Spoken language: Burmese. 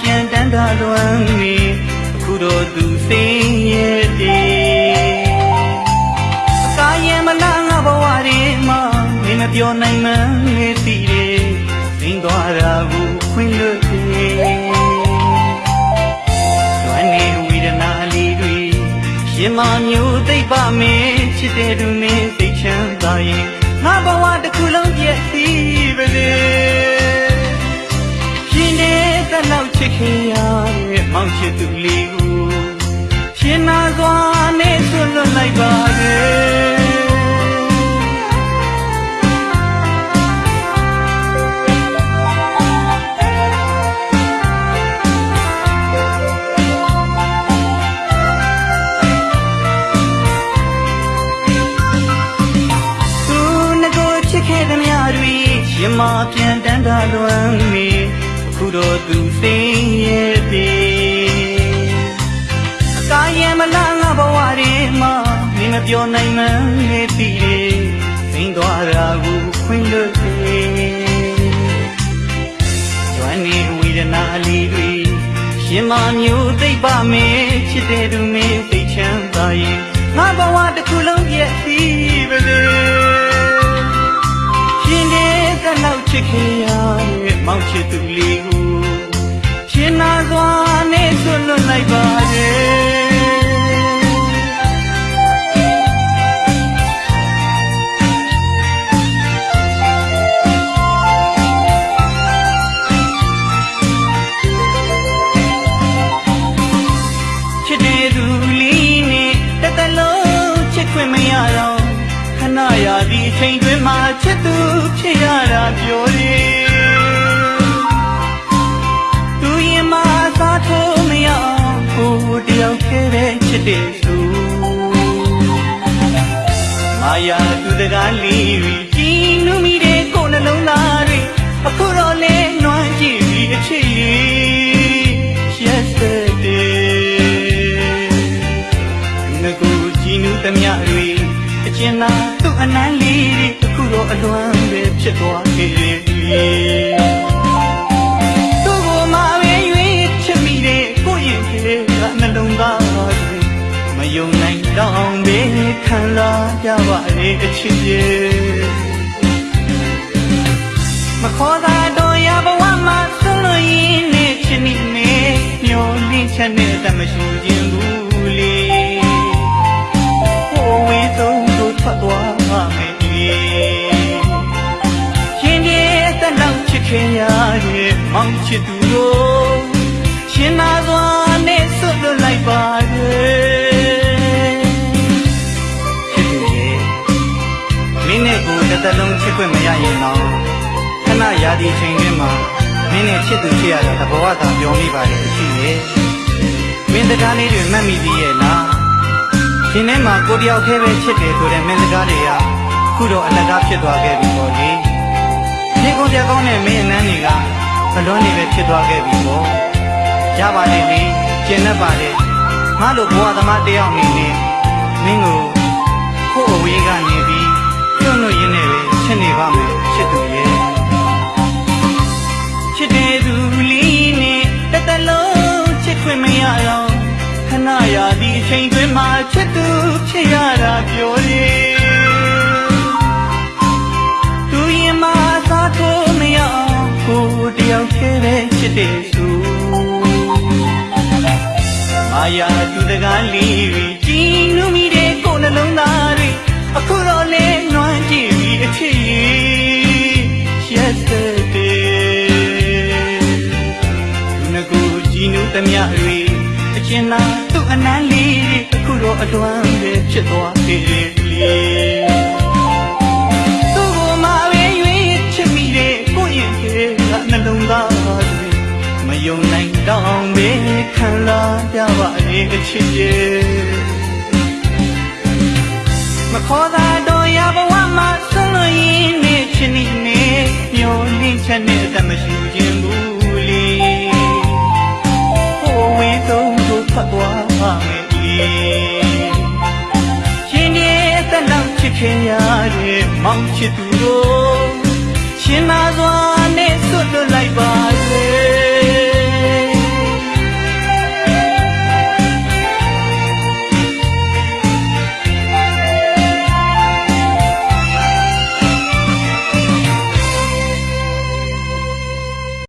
ပြန်တန်းတာလွမ်းနေအခုတော့သူစင်းရဲ့တည်းအကားရဲ့မလားငါဘဝတွေမှာမင်းမပြောနိုင်မှန်းနေသိတယ်စင်းသွားတာကိုခွင့်လွတ်တယ်လွမ်းနေဝေဒနာလေးတွေရှင်မမျိုးသိပ္ပမင်းချစ်တဲ့သူမင်း င်ချစ်သူလေးကိုရှင်နာစွာနဲ့ဆွလွတ်လိုက်ပါလေသူငကိုချစ်ခဲ့သမျှတွေရှင်မပြန်တန်းတာလွမ်းမီအခုတော့သူစိ ပြောနိုင်မှန်းနေသိတယ်သိမ်းသွားတာကိုခွင့်လွတ်တယ်ကျွမ်းနေဝိဒနာလေးတွေရှင်မမျိုးသိပ်ပါမင်းချစ်တဲ့သူမင်းသိချမ်းသာရင်ငါဘဝတစ်ခုလုံးပြည့်စည်ပါလေရှင်နေတဲ့လောက်ချစ်ခင်ရတဲ့မောင်ချစ်သူလေးကို ချိန်တွင်မှချစ်သူဖြစ်ရတာပြောရင်သူရင်မစားထိုးမရအောင်ကိုယ်တယောက်ခဲ့တဲ့ချစ်တဲ့သူမာယာသူတကားလေးတွေကြည်နူးမိတဲ့ကိုယ်နှလုံးသားတွေအခုတော့လဲနွမ်းကြည့်ပြီးအချစ်လေး yesterday ငကူကြည်နူးသမျှတွေ အကျဉ်းသာသူ့အနမ်းလေးတွေအခုတော့အလွမ်းပဲဖြစ်သွားခဲ့တယ်သူ့ကိုမှပဲရွေးချစ်မိတဲ့ကိုယ့်ရင်ထဲကနှလုံးသားတွေမယုံနိုင်တော့ပဲခံစားကြပါလေအချစ်ရဲ့မခေါ်သာတော့ရဘဝမှာဆုံးလို့ရင်းနဲ့ချစ်နေ ချစ်ခင်ရရဲ့မောင်ချစ်သူကိုရှင်သာစွာနဲ့ဆွတ်လွတ်လိုက်ပါရဲ့ချစ်သူရဲ့မင်းနဲ့ကိုတစ်သက်လုံးချစ်ခွင့်မရရင်တော့ခဏရာဒီချိန်တွင်မှာမင်းနဲ့ချစ်သူချစ်ရတာတဘောသာပြောမိပါတယ်အရှိရဲ့မင်းစကားလေးတွေမှတ်မိသေးရဲ့လားရှင်ထဲမှာကိုတယောက်ခဲပဲချစ်တယ်ဆိုတဲ့မင်းစကားတွေကခုတော့အလကားဖြစ်သွားခဲ့ပြီပေါ့လေ ဒီကုန်ကြကောင်းတဲ့မင်းအနမ်းတွေကအလွန်နေပဲဖြစ်သွားခဲ့ပြီပေါ့ရပါတယ်လေကျင်တတ်ပါတယ်ငါလိုဘဝသမားတယောက်အနေနဲ့မင်းကိုကိုယ့်အဝေးကနေပြီးကျွတ်လို့ရင်းနဲ့ပဲချစ်နေပါမယ်ချစ်သူရဲ့ချစ်တဲ့သူလေးနဲ့တသက်လုံးချစ်ခွင့်မရတော့ခဏရာဒီအချိန်တွင်မှချစ်သူဖြစ်ရတာပြောရ ပဲချစ်တဲ့သူမာယာသူတကားလေးတွေကြည်နူးမိတဲ့ကိုယ်နှလုံးသားတွေအခုတော့လဲနွမ်းကြည့်ပြီးအချစ်ရည် yesterday သူငကိုကြည်နူးသမျှတွေအကျဉ်းသာသူ့အနမ်းလေးတွေအခုတော့အလွမ်းပဲဖြစ်သွားခဲ့တယ်လေ ခံလာကြပါလေအချစ်ရဲ့မခေါ်သာတော့ရဘဝမှာဆုံးလို့ရင်းနဲ့ချစ်နေနေမျောလင်းချက်နဲ့တမရှိခြင်းဘူးလေဟိုဝေးဆုံးတို့ဖတ်သွားမယ်လေရှင်ရဲ့တက်လောက်ချစ်ခင်ရတဲ့မောင်ချစ်သူတို့ရှင်သာစွာနဲ့ဆွတ်လွတ်လိုက်ပါလေ